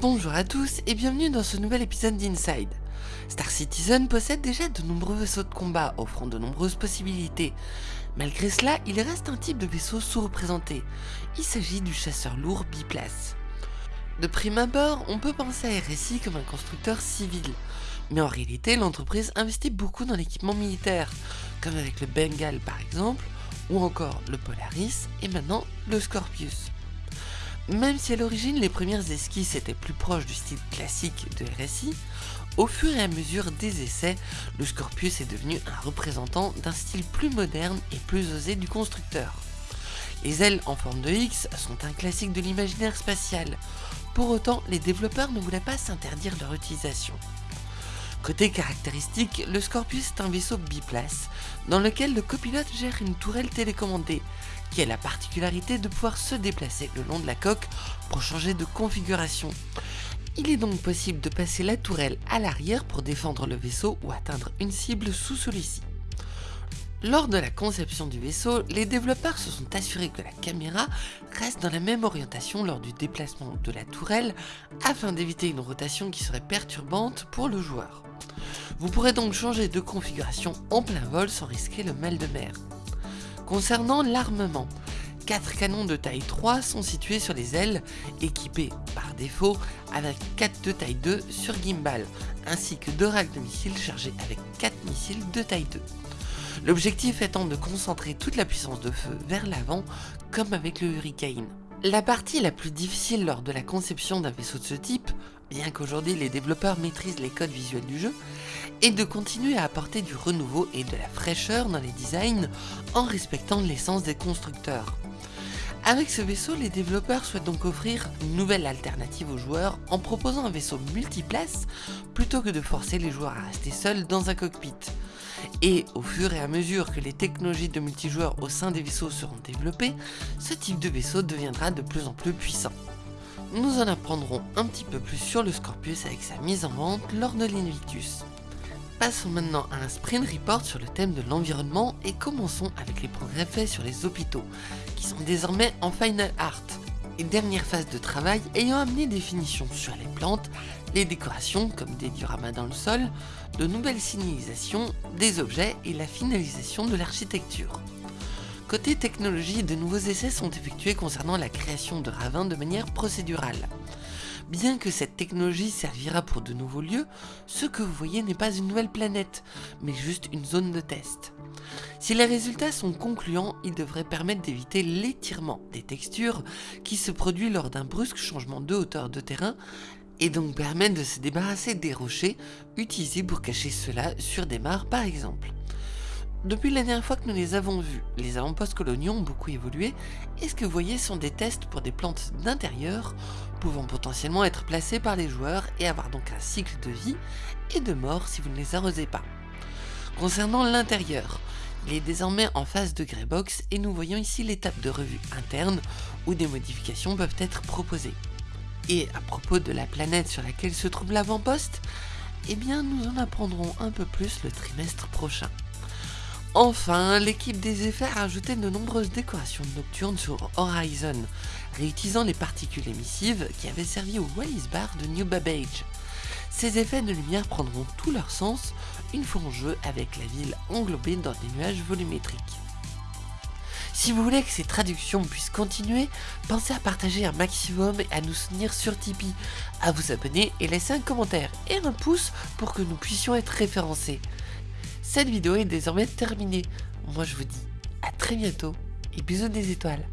Bonjour à tous et bienvenue dans ce nouvel épisode d'Inside. Star Citizen possède déjà de nombreux vaisseaux de combat offrant de nombreuses possibilités. Malgré cela, il reste un type de vaisseau sous-représenté. Il s'agit du chasseur lourd biplace. De prime abord, on peut penser à RSI comme un constructeur civil, mais en réalité l'entreprise investit beaucoup dans l'équipement militaire, comme avec le Bengal par exemple, ou encore le Polaris et maintenant le Scorpius. Même si à l'origine les premières esquisses étaient plus proches du style classique de RSI, au fur et à mesure des essais, le Scorpius est devenu un représentant d'un style plus moderne et plus osé du constructeur. Les ailes en forme de X sont un classique de l'imaginaire spatial, pour autant les développeurs ne voulaient pas s'interdire leur utilisation. Côté caractéristique, le Scorpius est un vaisseau biplace, dans lequel le copilote gère une tourelle télécommandée, qui a la particularité de pouvoir se déplacer le long de la coque pour changer de configuration. Il est donc possible de passer la tourelle à l'arrière pour défendre le vaisseau ou atteindre une cible sous celui-ci. Lors de la conception du vaisseau, les développeurs se sont assurés que la caméra reste dans la même orientation lors du déplacement de la tourelle afin d'éviter une rotation qui serait perturbante pour le joueur. Vous pourrez donc changer de configuration en plein vol sans risquer le mal de mer. Concernant l'armement, 4 canons de taille 3 sont situés sur les ailes, équipés par défaut avec 4 de taille 2 sur gimbal, ainsi que 2 racks de missiles chargés avec 4 missiles de taille 2. L'objectif étant de concentrer toute la puissance de feu vers l'avant, comme avec le Hurricane. La partie la plus difficile lors de la conception d'un vaisseau de ce type, bien qu'aujourd'hui les développeurs maîtrisent les codes visuels du jeu, est de continuer à apporter du renouveau et de la fraîcheur dans les designs en respectant l'essence des constructeurs. Avec ce vaisseau, les développeurs souhaitent donc offrir une nouvelle alternative aux joueurs en proposant un vaisseau multiplace plutôt que de forcer les joueurs à rester seuls dans un cockpit. Et au fur et à mesure que les technologies de multijoueurs au sein des vaisseaux seront développées, ce type de vaisseau deviendra de plus en plus puissant. Nous en apprendrons un petit peu plus sur le Scorpius avec sa mise en vente lors de l'Invictus. Passons maintenant à un sprint report sur le thème de l'environnement et commençons avec les progrès faits sur les hôpitaux, qui sont désormais en final art, et dernière phase de travail ayant amené des finitions sur les plantes, les décorations comme des dioramas dans le sol, de nouvelles signalisations, des objets et la finalisation de l'architecture. Côté technologie, de nouveaux essais sont effectués concernant la création de ravins de manière procédurale. Bien que cette technologie servira pour de nouveaux lieux, ce que vous voyez n'est pas une nouvelle planète, mais juste une zone de test. Si les résultats sont concluants, ils devraient permettre d'éviter l'étirement des textures qui se produit lors d'un brusque changement de hauteur de terrain et donc permettre de se débarrasser des rochers utilisés pour cacher cela sur des mares par exemple. Depuis la dernière fois que nous les avons vus, les avant-postes coloniaux ont beaucoup évolué et ce que vous voyez sont des tests pour des plantes d'intérieur pouvant potentiellement être placées par les joueurs et avoir donc un cycle de vie et de mort si vous ne les arrosez pas. Concernant l'intérieur, il est désormais en phase de Greybox et nous voyons ici l'étape de revue interne où des modifications peuvent être proposées. Et à propos de la planète sur laquelle se trouve l'avant-poste, eh bien nous en apprendrons un peu plus le trimestre prochain. Enfin, l'équipe des effets a rajouté de nombreuses décorations nocturnes sur Horizon, réutilisant les particules émissives qui avaient servi au Wallis Bar de New Babbage. Ces effets de lumière prendront tout leur sens une fois en jeu avec la ville englobée dans des nuages volumétriques. Si vous voulez que ces traductions puissent continuer, pensez à partager un maximum et à nous soutenir sur Tipeee, à vous abonner et laisser un commentaire et un pouce pour que nous puissions être référencés. Cette vidéo est désormais terminée. Moi je vous dis à très bientôt et bisous des étoiles.